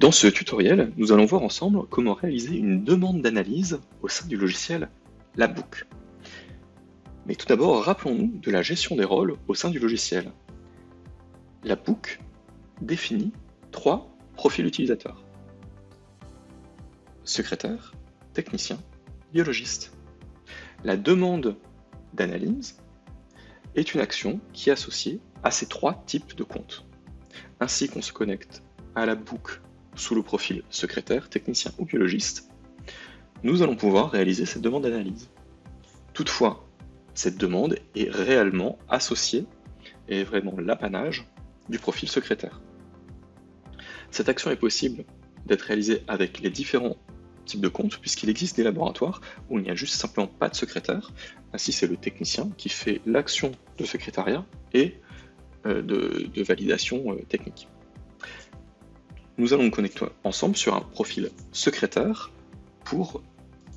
Dans ce tutoriel, nous allons voir ensemble comment réaliser une demande d'analyse au sein du logiciel Labbook. Mais tout d'abord, rappelons-nous de la gestion des rôles au sein du logiciel. Labbook définit trois profils utilisateurs. Secrétaire, technicien, biologiste. La demande d'analyse est une action qui est associée à ces trois types de comptes. Ainsi qu'on se connecte à la book sous le profil secrétaire, technicien ou biologiste, nous allons pouvoir réaliser cette demande d'analyse. Toutefois, cette demande est réellement associée et vraiment l'apanage du profil secrétaire. Cette action est possible d'être réalisée avec les différents types de comptes, puisqu'il existe des laboratoires où il n'y a juste simplement pas de secrétaire. Ainsi, c'est le technicien qui fait l'action de secrétariat et euh, de, validation euh, technique. Nous allons nous connecter ensemble sur un profil secrétaire pour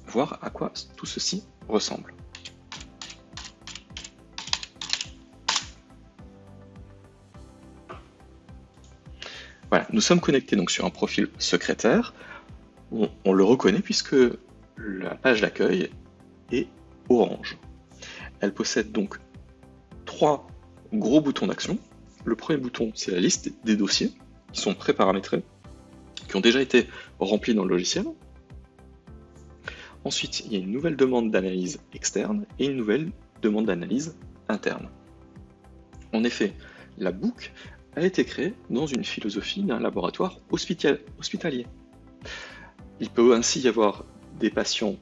voir à quoi tout ceci ressemble. Voilà, nous sommes connectés donc sur un profil secrétaire. On, le reconnaît puisque la page d'accueil est orange. Elle possède donc trois gros boutons d'action. Le premier bouton, c'est la liste des dossiers qui sont pré-paramétrés, ont déjà été remplis dans le logiciel. Ensuite, il y a une nouvelle demande d'analyse externe et une nouvelle demande d'analyse interne. En effet, la boucle a été créé dans une philosophie d'un laboratoire hospitalier. Il peut ainsi y avoir des patients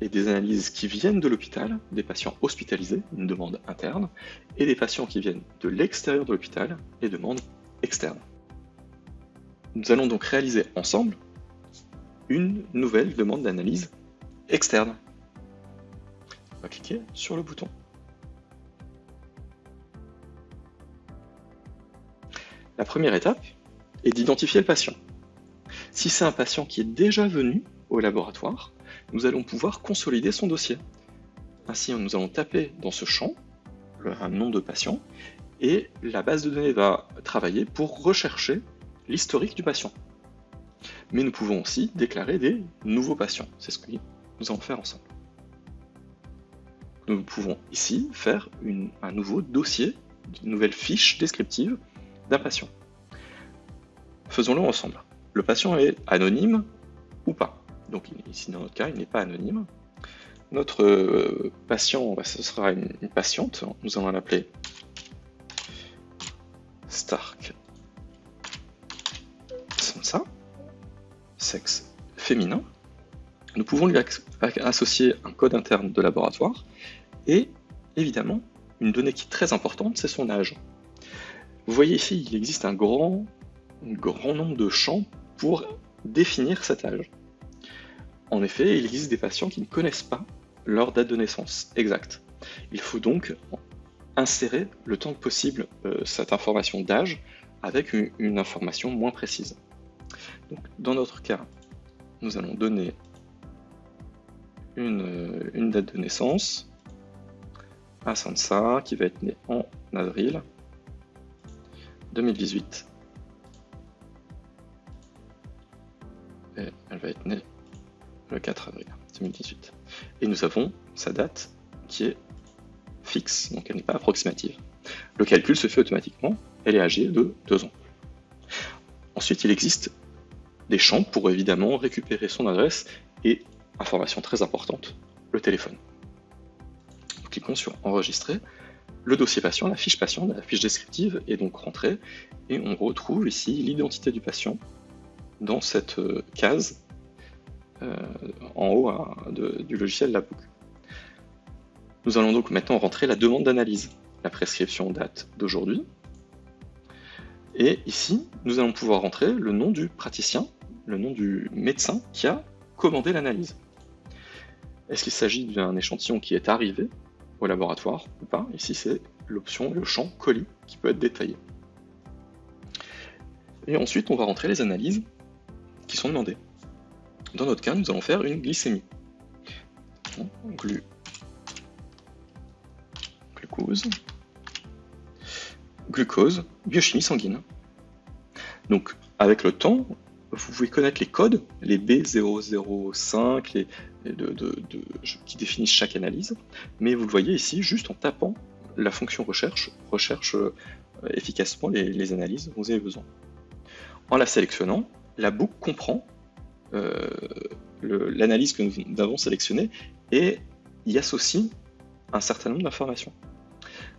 et des analyses qui viennent de l'hôpital, des patients hospitalisés, une demande interne, et des patients qui viennent de l'extérieur de l'hôpital, et demande externe. Nous allons donc réaliser ensemble une nouvelle demande d'analyse externe. On va cliquer sur le bouton. La première étape est d'identifier le patient. Si c'est un patient qui est déjà venu au laboratoire, nous allons pouvoir consolider son dossier. Ainsi, nous allons taper dans ce champ un nom de patient et la base de données va travailler pour rechercher l'historique du patient. Mais nous pouvons aussi déclarer des nouveaux patients. C'est ce que nous allons faire ensemble. Nous pouvons ici faire un nouveau dossier, une nouvelle fiche descriptive d'un patient. Faisons-le ensemble. Le patient est anonyme ou pas. Donc ici dans notre cas, il n'est pas anonyme. Notre euh, patient, bah, ce sera une, patiente. Nous allons l'appeler Stark Sansa, sexe féminin. Nous pouvons lui associer un code interne de laboratoire et évidemment une donnée qui est très importante, c'est son âge. Vous voyez ici, il existe un grand, grand nombre de champs pour définir cet âge. En effet, il existe des patients qui ne connaissent pas leur date de naissance exacte. Il faut donc insérer le temps que possible euh, cette information d'âge avec une, information moins précise. Dans notre cas, nous allons donner une, une date de naissance à Sansa qui va être née en avril 2018. Et elle va être née le 4 avril 2018. Et nous avons sa date qui est fixe, donc elle n'est pas approximative. Le calcul se fait automatiquement, elle est âgée de 2 ans. Ensuite, il existe des champs pour évidemment récupérer son adresse et, information très importante, le téléphone. cliquons sur Enregistrer, le dossier patient, la fiche patient, la fiche descriptive est donc rentrée et on retrouve ici l'identité du patient dans cette euh, case euh, en haut hein, du logiciel Labook. Nous allons donc maintenant rentrer la demande d'analyse. La prescription date d'aujourd'hui. Et ici, nous allons pouvoir rentrer le nom du praticien, le nom du médecin qui a commandé l'analyse. Est-ce qu'il s'agit d'un échantillon qui est arrivé au laboratoire ou pas. Ici, c'est l'option, le champ colis qui peut être détaillé. Et ensuite, on va rentrer les analyses qui sont demandées. Dans notre cas, nous allons faire une glycémie. Glu... Glucose. Glucose, biochimie sanguine. Donc, avec le temps, vous pouvez connaître les codes, les B005, les, qui définissent chaque analyse, mais vous le voyez ici, juste en tapant la fonction recherche, recherche euh, efficacement les, analyses dont vous avez besoin. En la sélectionnant, la boucle comprend euh, l'analyse que nous avons sélectionnée et y associe un certain nombre d'informations.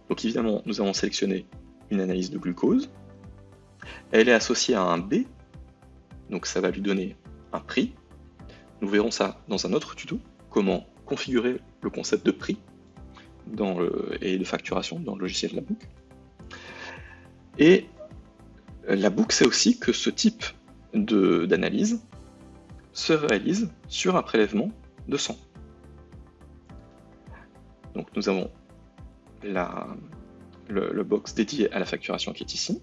Donc évidemment, nous avons sélectionné une analyse de glucose, elle est associée à un B, donc ça va lui donner un prix. Nous verrons ça dans un autre tuto, comment configurer le concept de prix et de facturation dans le logiciel de la boucle. Et la boucle, c'est aussi que ce type d'analyse se réalise sur un prélèvement de sang. Donc nous avons la, le box dédié à la facturation qui est ici.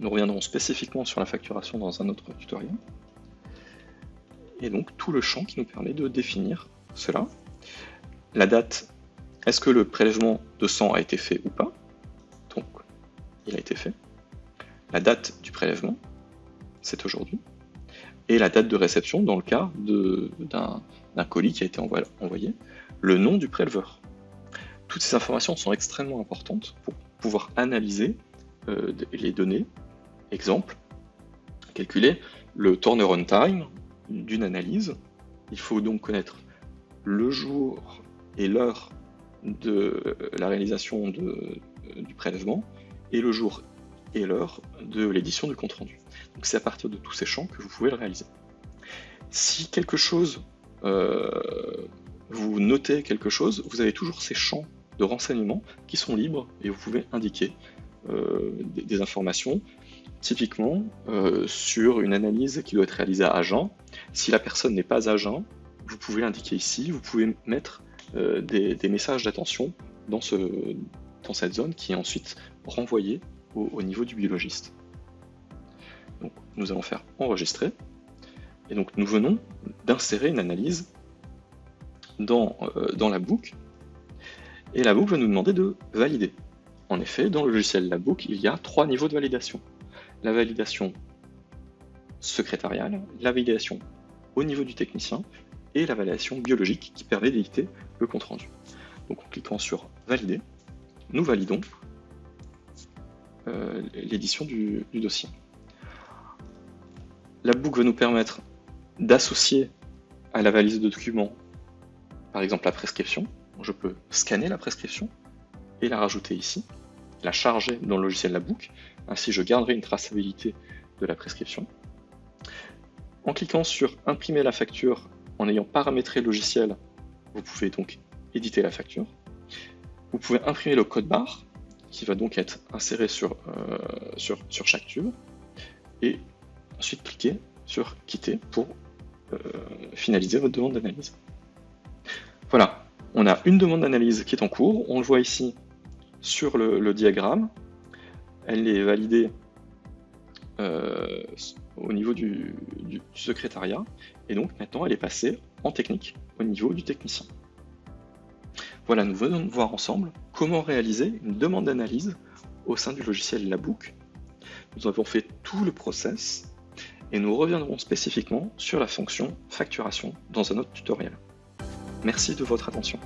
Nous reviendrons spécifiquement sur la facturation dans un autre tutoriel. Et donc tout le champ qui nous permet de définir cela. La date, est-ce que le prélèvement de sang a été fait ou pas? Donc, il a été fait. La date du prélèvement, c'est aujourd'hui. Et la date de réception dans le cas d'un colis qui a été envoyé. Le nom du préleveur. Toutes ces informations sont extrêmement importantes pour pouvoir analyser euh, les données Exemple, calculer le turnaround time d'une analyse. Il faut donc connaître le jour et l'heure de la réalisation du prélèvement et le jour et l'heure de l'édition du compte-rendu. Donc c'est à partir de tous ces champs que vous pouvez le réaliser. Si quelque chose, euh, vous notez quelque chose, vous avez toujours ces champs de renseignements qui sont libres et vous pouvez indiquer euh, des, informations Typiquement, euh, sur une analyse qui doit être réalisée à agent, si la personne n'est pas agent, vous pouvez l'indiquer ici, vous pouvez mettre euh, des, messages d'attention dans, cette zone qui est ensuite renvoyée au, niveau du biologiste. Donc, nous allons faire enregistrer, et donc nous venons d'insérer une analyse dans, euh, dans la boucle, et la boucle va nous demander de valider. En effet, dans le logiciel La Boucle, il y a trois niveaux de validation la validation secrétariale, la validation au niveau du technicien et la validation biologique qui permet d'éditer le compte-rendu. Donc en cliquant sur Valider, nous validons euh, l'édition du, dossier. La boucle va nous permettre d'associer à la valise de documents, par exemple la prescription. Je peux scanner la prescription et la rajouter ici, la charger dans le logiciel La Boucle ainsi, je garderai une traçabilité de la prescription. En cliquant sur Imprimer la facture en ayant paramétré le logiciel, vous pouvez donc éditer la facture. Vous pouvez imprimer le code barre qui va donc être inséré sur, euh, chaque tube et ensuite cliquer sur Quitter pour euh, finaliser votre demande d'analyse. Voilà, on a une demande d'analyse qui est en cours, on le voit ici sur le diagramme, elle est validée euh, au niveau du, secrétariat, et donc maintenant elle est passée en technique au niveau du technicien. Voilà, nous venons de voir ensemble comment réaliser une demande d'analyse au sein du logiciel Labook. Nous avons fait tout le process et nous reviendrons spécifiquement sur la fonction facturation dans un autre tutoriel. Merci de votre attention.